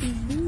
嗯。